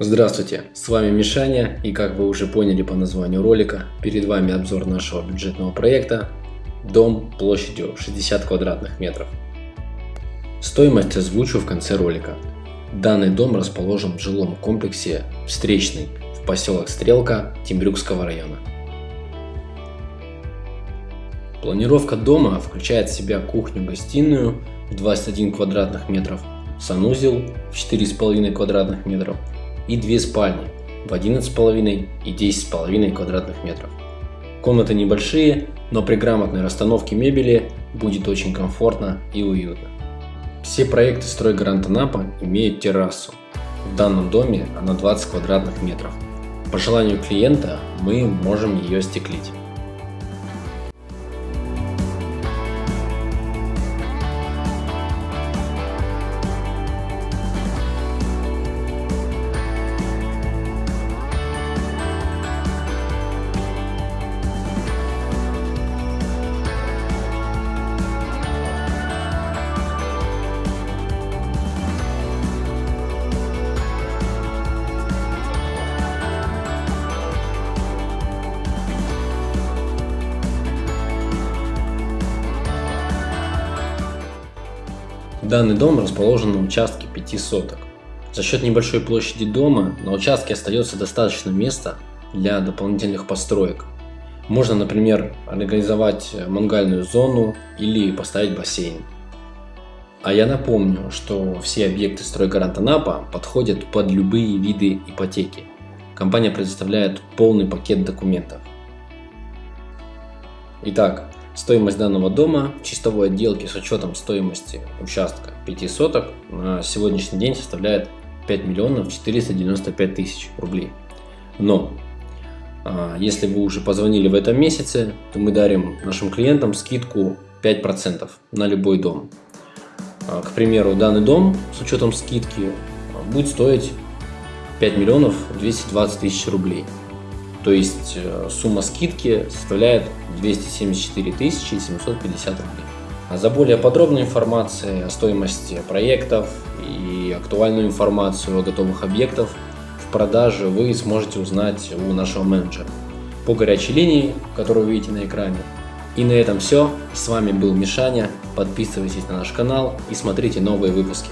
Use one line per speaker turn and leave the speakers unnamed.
Здравствуйте, с вами Мишаня и как вы уже поняли по названию ролика, перед вами обзор нашего бюджетного проекта Дом площадью 60 квадратных метров. Стоимость озвучу в конце ролика. Данный дом расположен в жилом комплексе Встречный в поселок Стрелка Тембрюкского района. Планировка дома включает в себя кухню-гостиную в 21 квадратных метров, санузел в 4,5 квадратных метров и две спальни в 11,5 и 10,5 квадратных метров. Комнаты небольшие, но при грамотной расстановке мебели будет очень комфортно и уютно. Все проекты стройгаранта Напа имеют террасу. В данном доме она 20 квадратных метров. По желанию клиента мы можем ее стеклить. Данный дом расположен на участке 5 соток. За счет небольшой площади дома на участке остается достаточно места для дополнительных построек. Можно, например, организовать мангальную зону или поставить бассейн. А я напомню, что все объекты стройгаранта Напа подходят под любые виды ипотеки. Компания предоставляет полный пакет документов. Итак, Стоимость данного дома чистовой отделке с учетом стоимости участка 5 соток на сегодняшний день составляет 5 миллионов 495 тысяч рублей. Но а, если вы уже позвонили в этом месяце, то мы дарим нашим клиентам скидку 5% на любой дом. А, к примеру, данный дом с учетом скидки будет стоить 5 миллионов 220 тысяч рублей. То есть э, сумма скидки составляет 274 750 рублей. А за более подробную информацию о стоимости проектов и актуальную информацию о готовых объектах в продаже вы сможете узнать у нашего менеджера по горячей линии, которую вы видите на экране. И на этом все. С вами был Мишаня. Подписывайтесь на наш канал и смотрите новые выпуски.